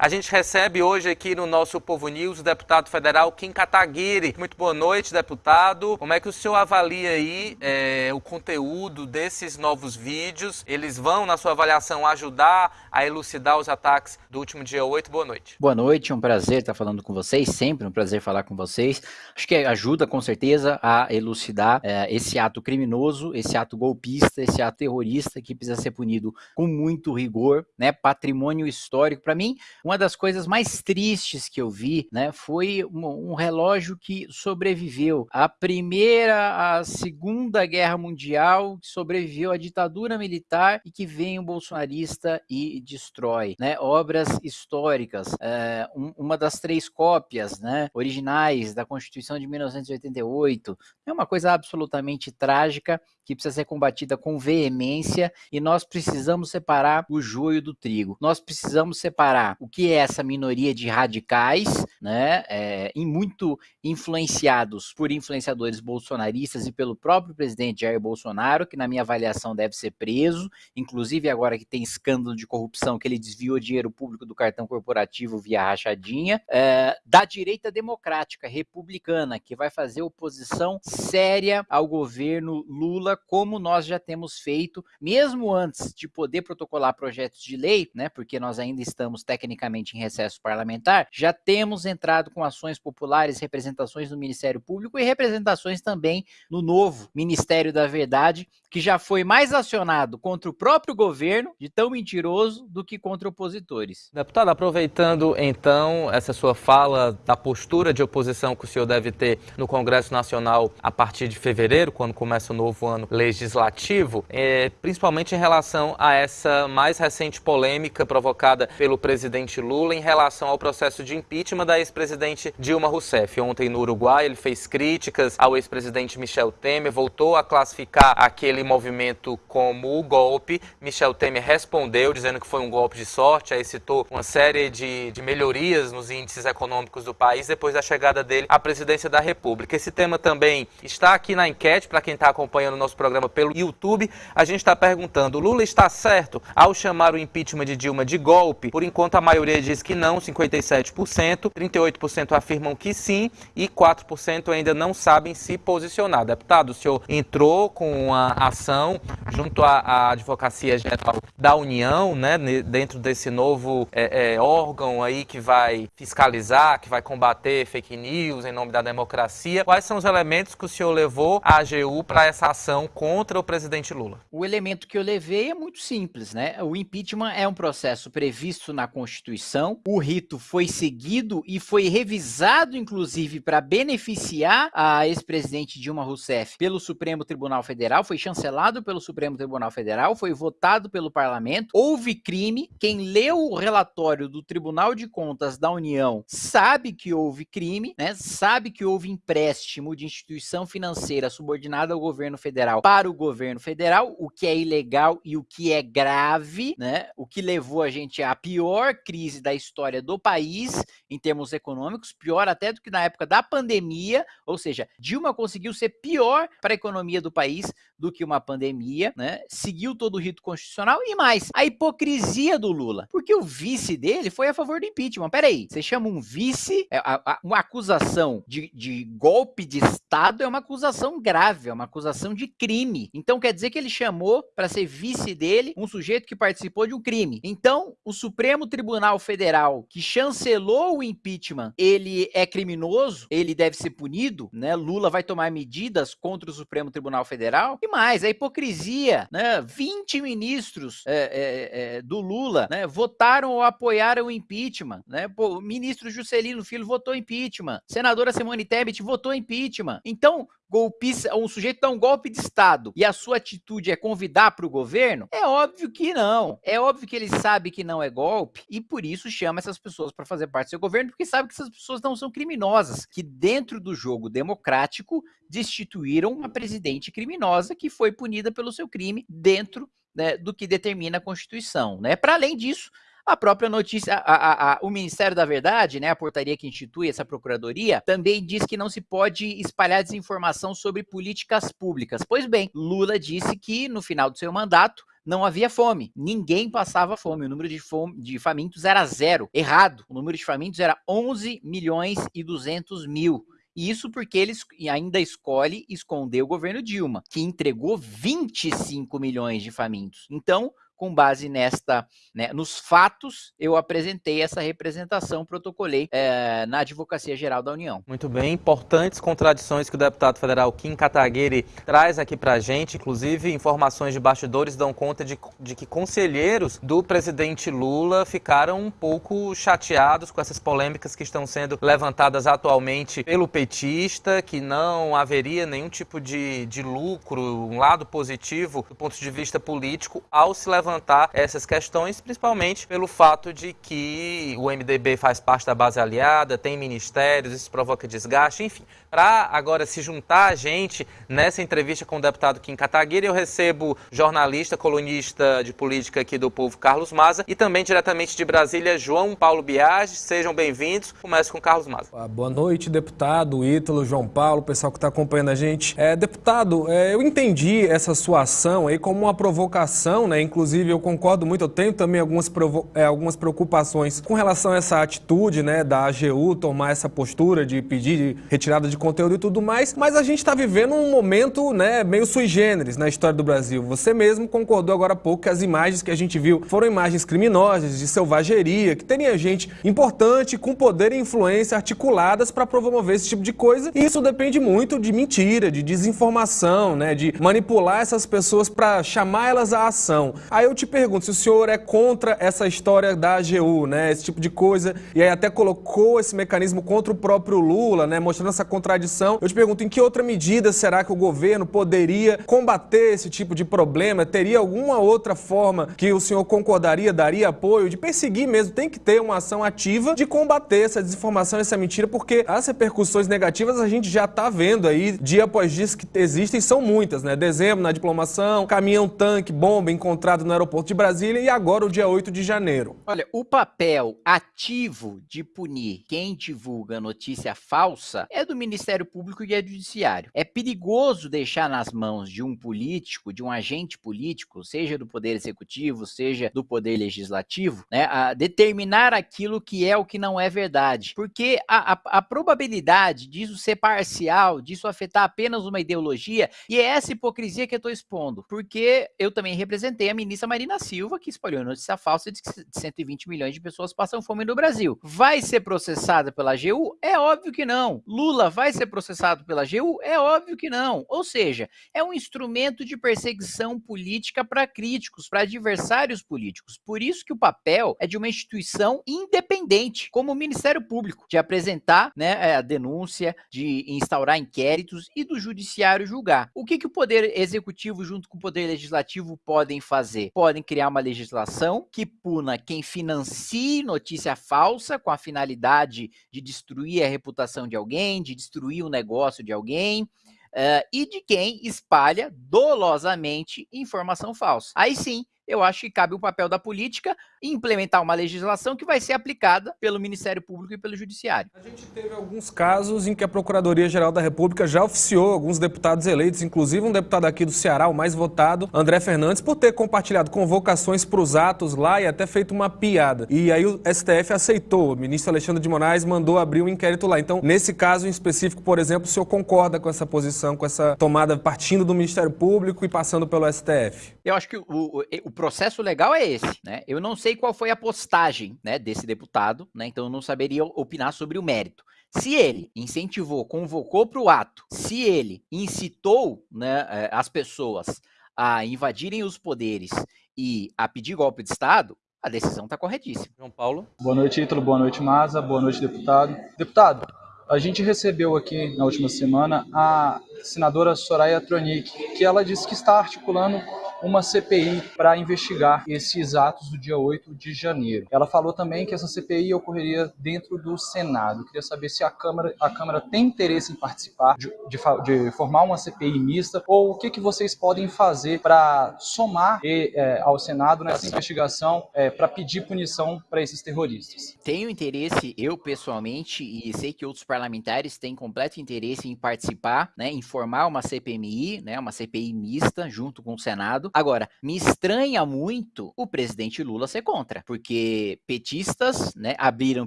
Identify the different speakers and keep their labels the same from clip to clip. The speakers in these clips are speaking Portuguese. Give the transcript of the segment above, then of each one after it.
Speaker 1: A gente recebe hoje aqui no nosso Povo News o deputado federal Kim Kataguiri. Muito boa noite, deputado. Como é que o senhor avalia aí é, o conteúdo desses novos vídeos? Eles vão, na sua avaliação, ajudar a elucidar os ataques do último dia 8? Boa noite.
Speaker 2: Boa noite, é um prazer estar falando com vocês, sempre um prazer falar com vocês. Acho que ajuda, com certeza, a elucidar é, esse ato criminoso, esse ato golpista, esse ato terrorista que precisa ser punido com muito rigor, né? Patrimônio histórico. Para mim, uma das coisas mais tristes que eu vi, né, foi um, um relógio que sobreviveu. À primeira, à segunda guerra mundial, sobreviveu à ditadura militar e que vem um bolsonarista e destrói, né, obras históricas, é, um, uma das três cópias, né, originais da Constituição de 1988, é uma coisa absolutamente trágica que precisa ser combatida com veemência e nós precisamos separar o joio do trigo. Nós precisamos separar o que é essa minoria de radicais, né, é, e muito influenciados por influenciadores bolsonaristas e pelo próprio presidente Jair Bolsonaro, que na minha avaliação deve ser preso, inclusive agora que tem escândalo de corrupção que ele desviou dinheiro público do cartão corporativo via rachadinha, é, da direita democrática republicana que vai fazer oposição séria ao governo Lula como nós já temos feito, mesmo antes de poder protocolar projetos de lei, né, porque nós ainda estamos tecnicamente em recesso parlamentar, já temos entrado com ações populares, representações no Ministério Público e representações também no novo Ministério da Verdade, que já foi mais acionado contra o próprio governo, de tão mentiroso, do que contra opositores.
Speaker 1: Deputado, aproveitando então essa sua fala da postura de oposição que o senhor deve ter no Congresso Nacional a partir de fevereiro, quando começa o novo ano legislativo, é, principalmente em relação a essa mais recente polêmica provocada pelo presidente Lula em relação ao processo de impeachment da ex-presidente Dilma Rousseff. Ontem no Uruguai ele fez críticas ao ex-presidente Michel Temer, voltou a classificar aquele movimento como golpe. Michel Temer respondeu dizendo que foi um golpe de sorte, aí citou uma série de, de melhorias nos índices econômicos do país depois da chegada dele à presidência da República. Esse tema também está aqui na enquete para quem está acompanhando o nosso programa pelo YouTube. A gente está perguntando: Lula está certo ao chamar o impeachment de Dilma de golpe? Por enquanto, a maioria diz que não, 57%, 38% afirmam que sim e 4% ainda não sabem se posicionar. Deputado, o senhor entrou com uma ação junto à, à Advocacia Geral da União, né, dentro desse novo é, é, órgão aí que vai fiscalizar, que vai combater fake news em nome da democracia. Quais são os elementos que o senhor levou à AGU para essa ação contra o presidente Lula?
Speaker 2: O elemento que eu levei é muito simples, né? O impeachment é um processo previsto na Constituição, o rito foi seguido e foi revisado, inclusive, para beneficiar a ex-presidente Dilma Rousseff pelo Supremo Tribunal Federal, foi chancelado pelo Supremo Tribunal Federal, foi votado pelo parlamento, houve crime. Quem leu o relatório do Tribunal de Contas da União sabe que houve crime, né? Sabe que houve empréstimo de instituição financeira subordinada ao governo federal para o governo federal, o que é ilegal e o que é grave, né? O que levou a gente à pior crise da história do país em termos econômicos, pior até do que na época da pandemia, ou seja, Dilma conseguiu ser pior para a economia do país do que uma pandemia, né? Seguiu todo o rito constitucional e mais, a hipocrisia do Lula, porque o vice dele foi a favor do impeachment. Peraí, você chama um vice, é, uma acusação de, de golpe de Estado é uma acusação grave, é uma acusação de crime. Então quer dizer que ele chamou para ser vice dele um sujeito que participou de um crime. Então, o Supremo Tribunal Federal, que chancelou o impeachment, ele é criminoso, ele deve ser punido, né? Lula vai tomar medidas contra o Supremo Tribunal Federal. E mais, a hipocrisia, né? 20 ministros é, é, é, do Lula, né? Votaram ou apoiaram o impeachment, né? Pô, o ministro Juscelino Filho votou impeachment, senadora Simone Tebet votou impeachment. Então, golpista, um sujeito dá um golpe de Estado e a sua atitude é convidar para o governo? É óbvio que não. É óbvio que ele sabe que não é golpe e por isso chama essas pessoas para fazer parte do seu governo, porque sabe que essas pessoas não são criminosas, que dentro do jogo democrático destituíram uma presidente criminosa que foi punida pelo seu crime dentro né, do que determina a Constituição. Né? Para além disso, a própria notícia, a, a, a, o Ministério da Verdade, né, a portaria que institui essa procuradoria, também diz que não se pode espalhar desinformação sobre políticas públicas. Pois bem, Lula disse que no final do seu mandato não havia fome. Ninguém passava fome. O número de, fome, de famintos era zero. Errado. O número de famintos era 11 milhões e 200 mil. Isso porque ele ainda escolhe esconder o governo Dilma, que entregou 25 milhões de famintos. Então, com base nesta, né, nos fatos, eu apresentei essa representação, protocolei é, na Advocacia Geral da União.
Speaker 1: Muito bem, importantes contradições que o deputado federal Kim Kataguiri traz aqui para a gente, inclusive informações de bastidores dão conta de, de que conselheiros do presidente Lula ficaram um pouco chateados com essas polêmicas que estão sendo levantadas atualmente pelo petista, que não haveria nenhum tipo de, de lucro, um lado positivo do ponto de vista político ao se levantar levantar essas questões, principalmente pelo fato de que o MDB faz parte da base aliada, tem ministérios, isso provoca desgaste, enfim. Para agora se juntar a gente nessa entrevista com o deputado Kim Kataguiri, eu recebo jornalista, colunista de política aqui do Povo, Carlos Maza, e também diretamente de Brasília, João Paulo Biagi. Sejam bem-vindos. Começo com Carlos Maza.
Speaker 3: Boa noite, deputado, Ítalo, João Paulo, pessoal que está acompanhando a gente. É, deputado, é, eu entendi essa sua ação aí como uma provocação, né? Inclusive, eu concordo muito, eu tenho também algumas, é, algumas preocupações com relação a essa atitude, né, da AGU tomar essa postura de pedir retirada de conteúdo e tudo mais, mas a gente está vivendo um momento né, meio sui generis na história do Brasil. Você mesmo concordou agora há pouco que as imagens que a gente viu foram imagens criminosas, de selvageria, que teria gente importante, com poder e influência articuladas para promover esse tipo de coisa. E isso depende muito de mentira, de desinformação, né, de manipular essas pessoas para chamar elas à ação. Aí eu te pergunto se o senhor é contra essa história da AGU, né, esse tipo de coisa, e aí até colocou esse mecanismo contra o próprio Lula, né, mostrando essa contradição. Eu te pergunto, em que outra medida será que o governo poderia combater esse tipo de problema? Teria alguma outra forma que o senhor concordaria, daria apoio, de perseguir mesmo? Tem que ter uma ação ativa de combater essa desinformação, essa mentira, porque as repercussões negativas a gente já está vendo aí, dia após dia, que existem, são muitas, né? Dezembro na diplomação, caminhão-tanque, bomba encontrado no aeroporto de Brasília e agora o dia 8 de janeiro.
Speaker 2: Olha, o papel ativo de punir quem divulga notícia falsa é do Ministério Público e é Judiciário. É perigoso deixar nas mãos de um político, de um agente político, seja do Poder Executivo, seja do Poder Legislativo, né, a determinar aquilo que é o que não é verdade. Porque a, a, a probabilidade disso ser parcial, disso afetar apenas uma ideologia, e é essa hipocrisia que eu estou expondo. Porque eu também representei a ministra Marina Silva, que espalhou notícia falsa de que 120 milhões de pessoas passam fome no Brasil. Vai ser processada pela AGU? É óbvio que não. Lula vai ser processado pela AGU? É óbvio que não. Ou seja, é um instrumento de perseguição política para críticos, para adversários políticos. Por isso que o papel é de uma instituição independente, como o Ministério Público, de apresentar né, é, a denúncia, de instaurar inquéritos e do judiciário julgar. O que, que o Poder Executivo junto com o Poder Legislativo podem fazer? Podem criar uma legislação que puna quem financie notícia falsa com a finalidade de destruir a reputação de alguém, de destruir o negócio de alguém, uh, e de quem espalha dolosamente informação falsa. Aí sim, eu acho que cabe o papel da política implementar uma legislação que vai ser aplicada pelo Ministério Público e pelo Judiciário.
Speaker 3: A gente teve alguns casos em que a Procuradoria-Geral da República já oficiou alguns deputados eleitos, inclusive um deputado aqui do Ceará, o mais votado, André Fernandes, por ter compartilhado convocações para os atos lá e até feito uma piada. E aí o STF aceitou, o ministro Alexandre de Moraes mandou abrir um inquérito lá. Então, nesse caso em específico, por exemplo, o senhor concorda com essa posição, com essa tomada partindo do Ministério Público e passando pelo STF?
Speaker 2: Eu acho que o, o, o processo legal é esse, né? Eu não sei qual foi a postagem, né, desse deputado, né? Então eu não saberia opinar sobre o mérito. Se ele incentivou, convocou para o ato, se ele incitou né, eh, as pessoas a invadirem os poderes e a pedir golpe de Estado, a decisão está corretíssima.
Speaker 1: João Paulo.
Speaker 4: Boa noite, Ítalo. Boa noite, Maza. Boa noite, deputado. Deputado, a gente recebeu aqui na última semana a senadora Soraya Tronic, que ela disse que está articulando uma CPI para investigar esses atos do dia 8 de janeiro. Ela falou também que essa CPI ocorreria dentro do Senado. Eu queria saber se a Câmara, a Câmara tem interesse em participar, de, de, de formar uma CPI mista, ou o que, que vocês podem fazer para somar e, é, ao Senado nessa investigação é, para pedir punição para esses terroristas.
Speaker 2: Tenho interesse, eu pessoalmente, e sei que outros parlamentares têm completo interesse em participar, né, em formar uma CPMI, né, uma CPI mista junto com o Senado. Agora, me estranha muito o presidente Lula ser contra, porque petistas, né, abriram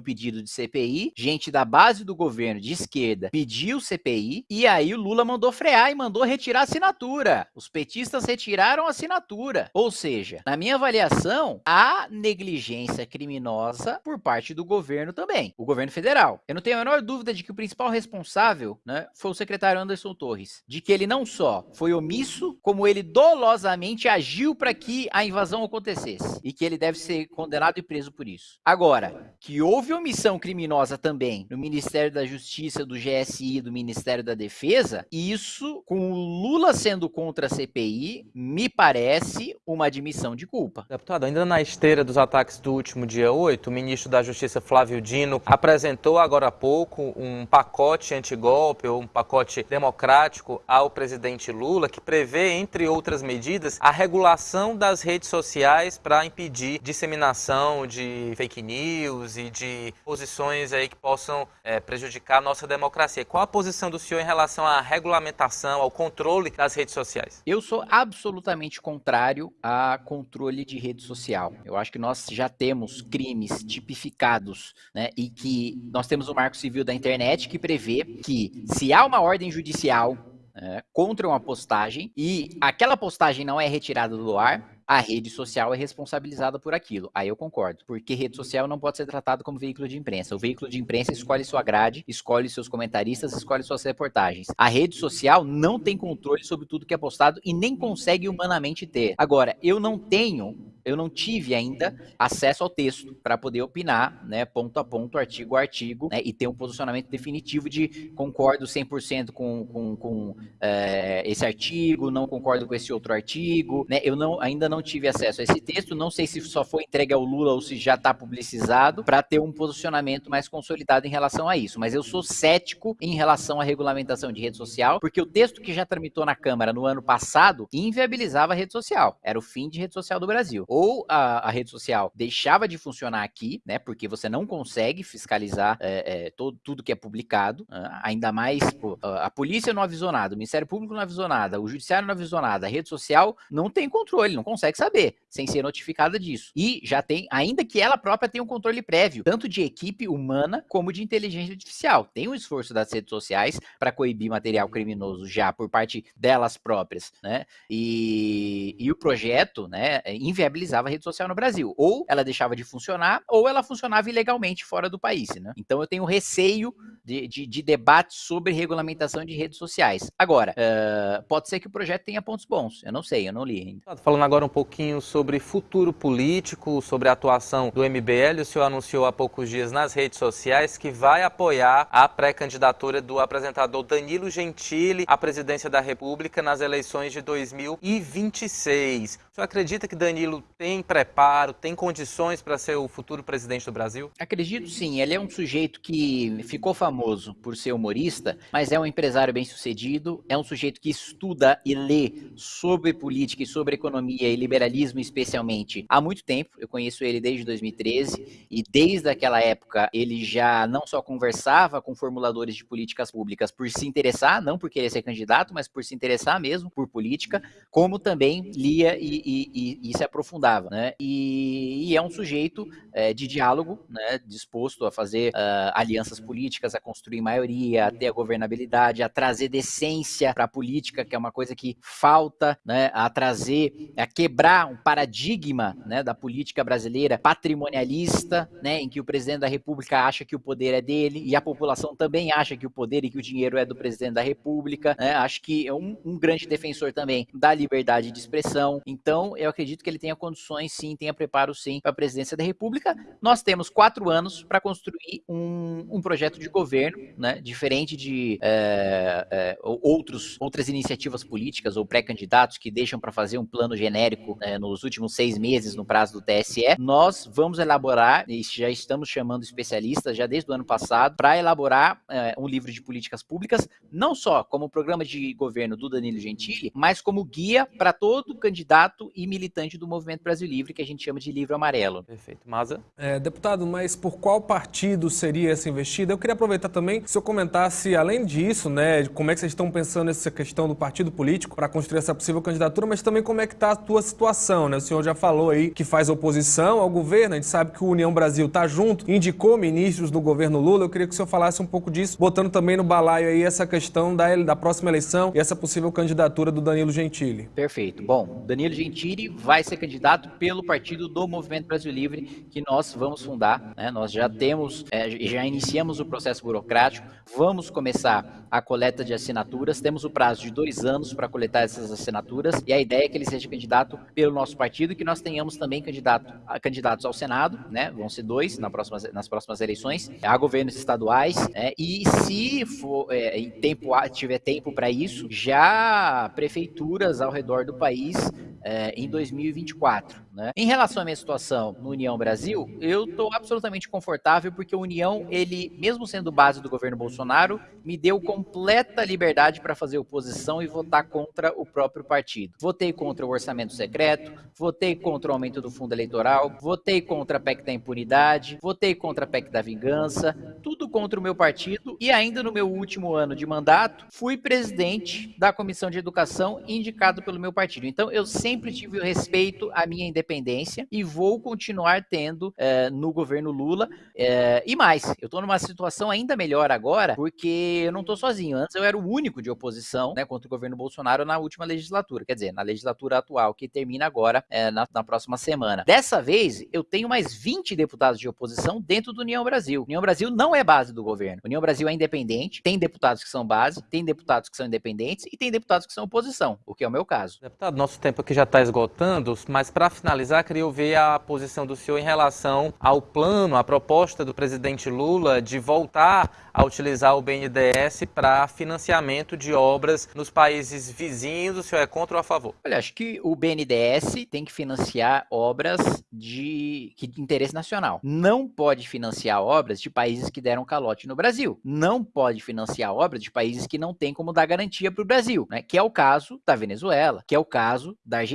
Speaker 2: pedido de CPI, gente da base do governo de esquerda pediu CPI e aí o Lula mandou frear e mandou retirar a assinatura. Os petistas retiraram a assinatura. Ou seja, na minha avaliação, há negligência criminosa por parte do governo também, o governo federal. Eu não tenho a menor dúvida de que o principal responsável, né, foi o secretário Anderson Torres, de que ele não só foi omisso, como ele dolosamente agiu para que a invasão acontecesse e que ele deve ser condenado e preso por isso. Agora, que houve omissão criminosa também no Ministério da Justiça, do GSI, do Ministério da Defesa, isso com o Lula sendo contra a CPI, me parece uma admissão de culpa.
Speaker 1: Deputado, ainda na esteira dos ataques do último dia 8, o ministro da Justiça Flávio Dino apresentou agora há pouco um pacote antigolpe ou um pacote democrático ao presidente Lula que prevê, entre outras medidas, a regulação das redes sociais para impedir disseminação de fake news e de posições aí que possam é, prejudicar a nossa democracia. Qual a posição do senhor em relação à regulamentação, ao controle das redes sociais?
Speaker 2: Eu sou absolutamente contrário a controle de rede social. Eu acho que nós já temos crimes tipificados, né, e que nós temos o Marco Civil da Internet que prevê que se há uma ordem judicial é, contra uma postagem e aquela postagem não é retirada do ar, a rede social é responsabilizada por aquilo. Aí eu concordo, porque rede social não pode ser tratado como veículo de imprensa. O veículo de imprensa escolhe sua grade, escolhe seus comentaristas, escolhe suas reportagens. A rede social não tem controle sobre tudo que é postado e nem consegue humanamente ter. Agora, eu não tenho eu não tive ainda acesso ao texto para poder opinar, né, ponto a ponto, artigo a artigo, né, e ter um posicionamento definitivo de concordo 100% com, com, com é, esse artigo, não concordo com esse outro artigo, né, eu não, ainda não tive acesso a esse texto, não sei se só foi entregue ao Lula ou se já está publicizado, para ter um posicionamento mais consolidado em relação a isso. Mas eu sou cético em relação à regulamentação de rede social, porque o texto que já tramitou na Câmara no ano passado inviabilizava a rede social. Era o fim de rede social do Brasil. Ou a, a rede social deixava de funcionar aqui, né? Porque você não consegue fiscalizar é, é, todo, tudo que é publicado, uh, ainda mais pô, a polícia não avisou nada, o Ministério Público não avisou nada, o Judiciário não avisou nada, a rede social não tem controle, não consegue consegue saber, sem ser notificada disso. E já tem, ainda que ela própria tenha um controle prévio, tanto de equipe humana como de inteligência artificial. Tem um esforço das redes sociais para coibir material criminoso já por parte delas próprias, né? E, e o projeto, né, inviabilizava a rede social no Brasil. Ou ela deixava de funcionar, ou ela funcionava ilegalmente fora do país, né? Então eu tenho receio de, de, de debate sobre regulamentação de redes sociais. Agora, uh, pode ser que o projeto tenha pontos bons. Eu não sei, eu não li ainda.
Speaker 1: Falando agora um pouquinho sobre futuro político, sobre a atuação do MBL. O senhor anunciou há poucos dias nas redes sociais que vai apoiar a pré-candidatura do apresentador Danilo Gentili à presidência da República nas eleições de 2026. O senhor acredita que Danilo tem preparo, tem condições para ser o futuro presidente do Brasil?
Speaker 2: Acredito sim. Ele é um sujeito que ficou famoso por ser humorista, mas é um empresário bem sucedido, é um sujeito que estuda e lê sobre política e sobre economia e liberalismo especialmente há muito tempo. Eu conheço ele desde 2013 e desde aquela época ele já não só conversava com formuladores de políticas públicas por se interessar, não por querer ser candidato, mas por se interessar mesmo por política, como também lia e, e, e, e se aprofundava, né? E, é um sujeito é, de diálogo, né? Disposto a fazer uh, alianças políticas, a construir maioria, a ter a governabilidade, a trazer decência para a política, que é uma coisa que falta, né? A trazer, a quebrar quebrar um paradigma né, da política brasileira patrimonialista, né, em que o presidente da República acha que o poder é dele e a população também acha que o poder e que o dinheiro é do presidente da República. Né, acho que é um, um grande defensor também da liberdade de expressão. Então, eu acredito que ele tenha condições, sim, tenha preparo, sim, para a presidência da República. Nós temos quatro anos para construir um, um, projeto de governo, né, diferente de é, é, outros, outras iniciativas políticas ou pré-candidatos que deixam para fazer um plano genérico né, nos últimos seis meses no prazo do TSE, nós vamos elaborar, e já estamos chamando especialistas já desde o ano passado, para elaborar é, um livro de políticas públicas, não só como programa de governo do Danilo Gentili, mas como guia para todo candidato e militante do Movimento Brasil Livre, que a gente chama de livro amarelo.
Speaker 1: Perfeito. Maza?
Speaker 3: É, deputado, mas por qual partido seria essa investida? Eu queria aproveitar também que o senhor comentasse, além disso, né, como é que vocês estão pensando nessa questão do partido político para construir essa possível candidatura, mas também como é que está a tua situação, né? O senhor já falou aí que faz oposição ao governo, a gente sabe que o União Brasil está junto, indicou ministros no governo Lula, eu queria que o senhor falasse um pouco disso, botando também no balaio aí essa questão da, da próxima eleição e essa possível candidatura do Danilo Gentili.
Speaker 2: Perfeito. Bom, Danilo Gentili vai ser candidato pelo partido do Movimento Brasil Livre, que nós vamos fundar, né? Nós já temos, é, já iniciamos o processo burocrático, vamos começar a coleta de assinaturas, temos o prazo de dois anos para coletar essas assinaturas, e a ideia é que ele seja candidato pelo nosso partido que nós tenhamos também candidato, candidatos ao Senado, né? Vão ser dois na próxima, nas próximas eleições, a governos estaduais, né? E se for, é, em tempo, tiver tempo para isso, já prefeituras ao redor do país é, em 2024. Né? Em relação à minha situação no União Brasil, eu estou absolutamente confortável porque o União, ele, mesmo sendo base do governo Bolsonaro, me deu completa liberdade para fazer oposição e votar contra o próprio partido. Votei contra o orçamento secreto, votei contra o aumento do fundo eleitoral, votei contra a PEC da impunidade, votei contra a PEC da vingança, tudo contra o meu partido e ainda no meu último ano de mandato, fui presidente da Comissão de Educação indicado pelo meu partido. Então eu sempre tive o respeito à minha independência independência e vou continuar tendo é, no governo Lula. É, e mais, eu estou numa situação ainda melhor agora, porque eu não estou sozinho. Antes eu era o único de oposição né, contra o governo Bolsonaro na última legislatura, quer dizer, na legislatura atual, que termina agora é, na, na, próxima semana. Dessa vez, eu tenho mais 20 deputados de oposição dentro do União Brasil. União Brasil não é base do governo. União Brasil é independente, tem deputados que são base, tem deputados que são independentes e tem deputados que são oposição, o que é o meu caso.
Speaker 1: Deputado, nosso tempo aqui já está esgotando, mas para finalizar, queria ouvir a posição do senhor em relação ao plano, à proposta do presidente Lula de voltar a utilizar o BNDES para financiamento de obras nos países vizinhos. O senhor é contra ou a favor?
Speaker 2: Olha, acho que o BNDES tem que financiar obras de, de interesse nacional. Não pode financiar obras de países que deram calote no Brasil. Não pode financiar obras de países que não têm como dar garantia para o Brasil, né? Que é o caso da Venezuela, que é o caso da Argentina.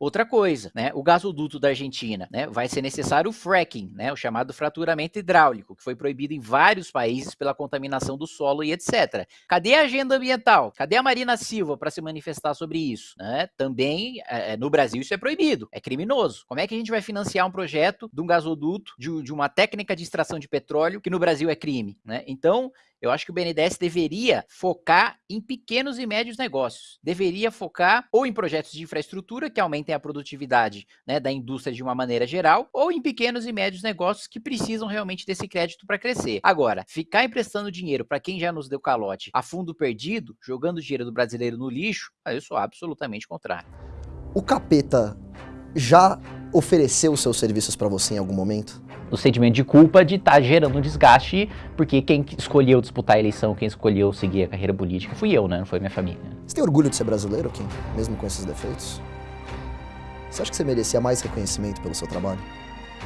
Speaker 2: Outra coisa, né? O gasoduto da Argentina, né? Vai ser necessário o fracking, né? O chamado fraturamento hidráulico, que foi proibido em vários países pela contaminação do solo e etc. Cadê a agenda ambiental? Cadê a Marina Silva para se manifestar sobre isso? Né? Também é, no Brasil isso é proibido, é criminoso. Como é que a gente vai financiar um projeto de um gasoduto, de, de uma técnica de extração de petróleo que no Brasil é crime? Né? Então, eu acho que o BNDES deveria focar em pequenos e médios negócios. Deveria focar ou em projetos de infraestrutura que aumentem a produtividade né, da indústria de uma maneira geral, ou em pequenos e médios negócios que precisam realmente desse crédito para crescer. Agora, ficar emprestando dinheiro para quem já nos deu calote a fundo perdido, jogando o dinheiro do brasileiro no lixo, eu sou absolutamente contrário.
Speaker 5: O capeta já ofereceu seus serviços para você em algum momento?
Speaker 2: O sentimento de culpa de estar tá gerando um desgaste, porque quem escolheu disputar a eleição, quem escolheu seguir a carreira política, fui eu, né? Não foi minha família.
Speaker 5: Você tem orgulho de ser brasileiro, Kim? Mesmo com esses defeitos? Você acha que você merecia mais reconhecimento pelo seu trabalho?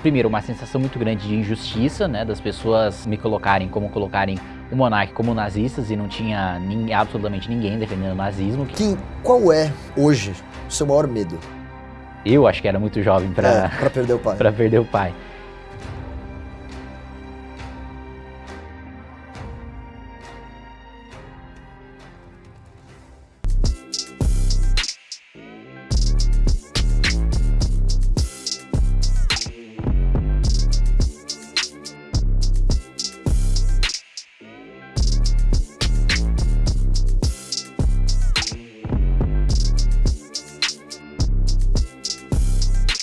Speaker 2: Primeiro, uma sensação muito grande de injustiça, né? Das pessoas me colocarem como colocarem o monarca como nazistas e não tinha nem, absolutamente ninguém defendendo o nazismo.
Speaker 5: Kim, qual é, hoje, o seu maior medo?
Speaker 2: Eu acho que era muito jovem para
Speaker 5: é, perder o pai.
Speaker 2: para perder o pai.